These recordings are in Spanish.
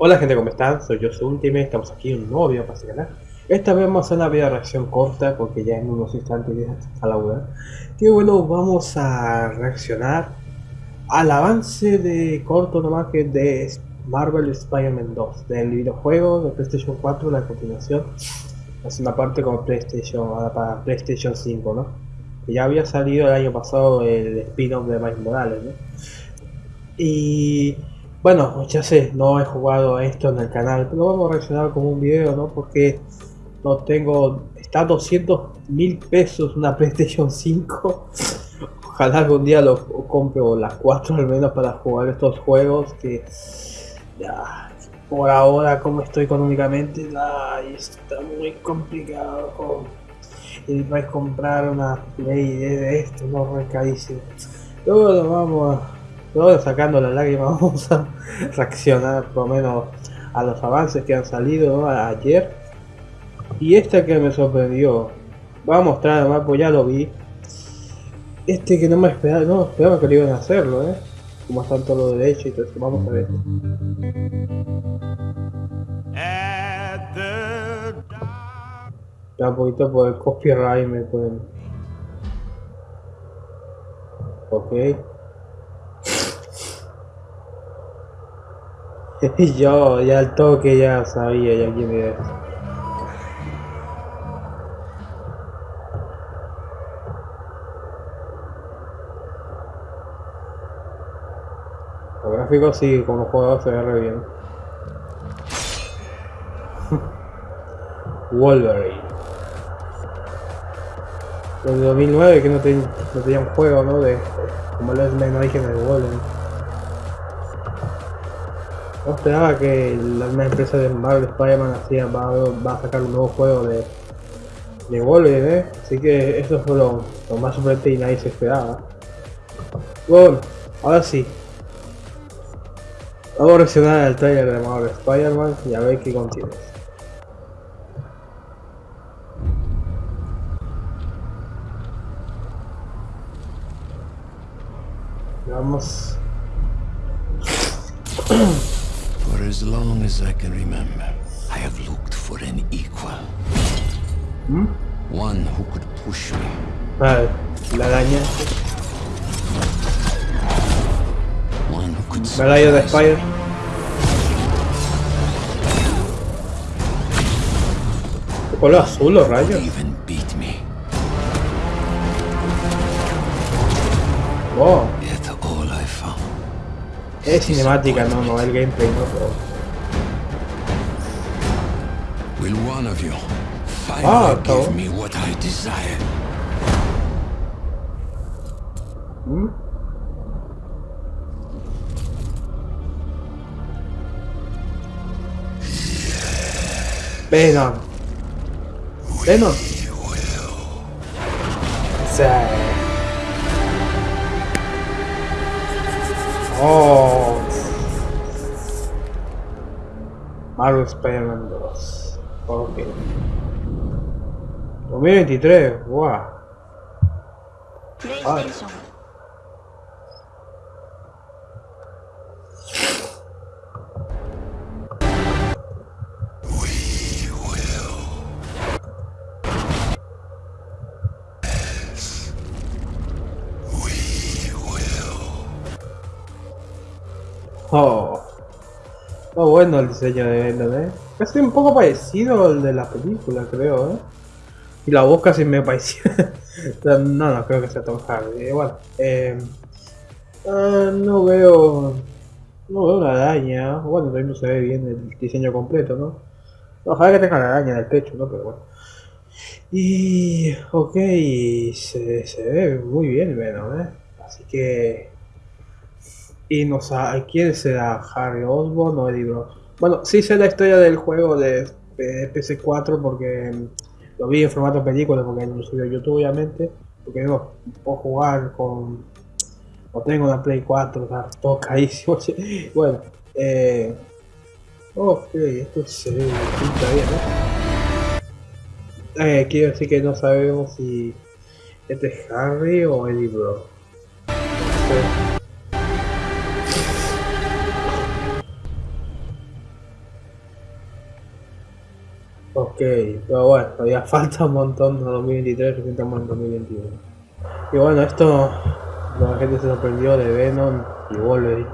Hola gente, ¿cómo están? Soy yo, su Ultimate, estamos aquí en un nuevo video para este canal. Esta vez vamos a hacer una video reacción corta porque ya en unos instantes ya está la hora. Que bueno, vamos a reaccionar al avance de corto nomás que de Marvel Spider-Man 2, del videojuego de PlayStation 4, la continuación. Es una parte como PlayStation, para PlayStation 5, ¿no? Que ya había salido el año pasado el spin-off de Miles Morales, ¿no? Y bueno, ya sé, no he jugado esto en el canal, pero vamos a reaccionar como un video, ¿no? Porque no tengo, está a 200 mil pesos una PlayStation 5. Ojalá algún día lo compre o las 4 al menos para jugar estos juegos que ya por ahora como estoy económicamente ay, está muy complicado y vais a comprar una play de esto no recadísimo pero bueno vamos a todo sacando la lágrima vamos a reaccionar por lo menos a los avances que han salido ayer. Y esta que me sorprendió voy a mostrar además pues ya lo vi. Este que no me esperaba no esperaba que lo iban a hacerlo eh como están todos los derechos y todo eso vamos a ver. Ya un poquito por el copyright me pueden. Ok Yo ya al toque ya sabía ya quién era. Los gráficos sí, como juego se ve re bien. Wolverine. Desde 2009 que no, no tenía un juego, ¿no? De como el origen de Wolverine. No esperaba que misma empresa de Marvel Spider-Man va, a sacar un nuevo juego de, de Wolverine, ¿eh? Así que eso fue lo, más sorprendente y nadie se esperaba. Bueno, ahora sí. Vamos a reaccionar al trailer de Marvel Spider-Man y a ver qué contiene. Vamos. as long as I can remember, I have looked for an equal. Hmm? One who could push me. Vale, la araña. One who could Medalla de Spire. color azul los rayos? Even beat me. Wow. Es cinemática, no, no, el gameplay no, pero... Will one of you finally ah, give me what I desire? Hmm? Venom. Venom. Oh. Marvel Spider-Man 2. Ok. 2023, wow. Oh. Oh, bueno el diseño de Venom, eh. Es un poco parecido al de la película, creo, ¿eh? Y la voz casi me pareció. no, no creo que sea Tom Hardy. Igual. Eh, ah, no veo. No veo una araña. Bueno, también no se ve bien el diseño completo, ¿no? Ojalá que tenga la araña en el pecho, ¿no? Pero bueno. Y. Ok, se, se ve muy bien Venom, ¿eh? Así que. Y no sé, ¿quién será? ¿Harry Osborn o Eddie Brock? Bueno, sí sé la historia del juego de, PC4 porque lo vi en formato película porque no subió YouTube obviamente. Porque no puedo jugar con... O tengo una Play 4, o sea, todo bueno, eh... Ok, esto se ve pinta bien, ¿no? Eh, quiero decir que no sabemos si este es Harry o Eddie Bro. Ok, pero bueno, todavía falta un montón de 2023, recién estamos en 2021. Y bueno, esto, la gente se sorprendió de Venom y Wolverine.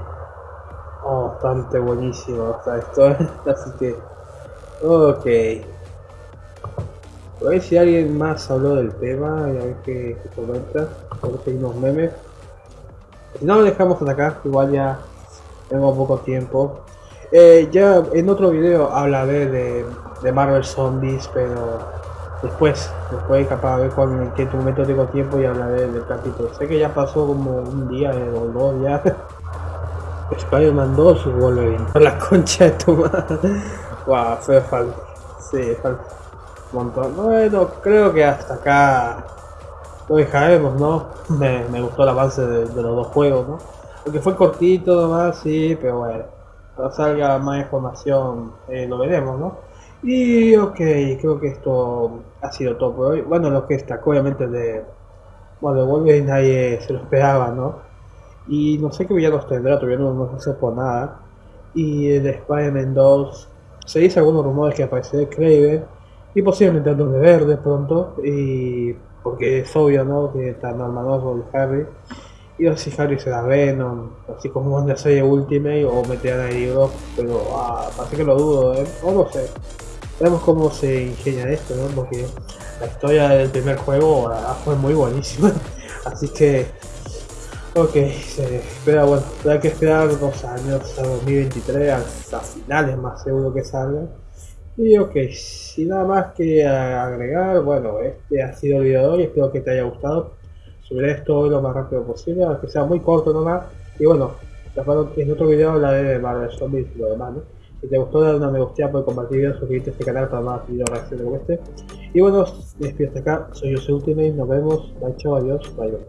Oh, bastante buenísimo hasta esto, así que... Ok. A ver si alguien más habló del tema y a ver qué, comenta. A ver si hay unos memes. Si no lo dejamos hasta acá, igual ya tengo poco tiempo. Eh, ya en otro video hablaré de, de Marvel Zombies, pero después, después capaz de ver cuando, en qué momento tengo tiempo y hablaré del capítulo. Sé que ya pasó como un día o dos ya. Spider-Man 2 Wolverine. La concha de tu madre. Wow, fue falta. Sí, falta. Un montón. Bueno, creo que hasta acá lo dejaremos, ¿no? Me, me gustó el avance de, de, los dos juegos, ¿no? Porque fue cortito nomás, sí, pero bueno. Salga más información eh, lo veremos, ¿no? Y ok, creo que esto ha sido todo por hoy. Bueno, lo que está obviamente de... Bueno, de Wolverine nadie se lo esperaba, ¿no? Y no sé qué villanos tendrá, todavía no, no se por nada. Y el Spider-Man 2, se dice algunos rumores que aparecerá Kraven y posiblemente el de Verde pronto. Y porque es obvio, ¿no? Que está hermanoso el Harry. Y no sé si Harry será Venom, así como en la serie Ultimate o meterán a Eddie pero ah, parece que lo dudo, ¿eh? O no sé. Vemos cómo se ingenia esto, ¿no? Porque la historia del primer juego fue muy buenísima. Así que Ok, se espera, bueno, hay que esperar dos años hasta 2023, hasta finales más seguro que salga. Y ok, sin nada más que agregar, bueno, este ha sido el video de hoy, espero que te haya gustado. Subiré esto lo más rápido posible, aunque sea muy corto nomás. Y bueno, en otro video hablaré de Marvel Zombies y lo demás, ¿no? Si te gustó, dale una me gusta, puedes compartir videos, suscribirte a este canal para más videos reacciones como este. Y bueno, despido hasta acá, soy Jose Ultimate, nos vemos, bye chao, adiós, bye bye.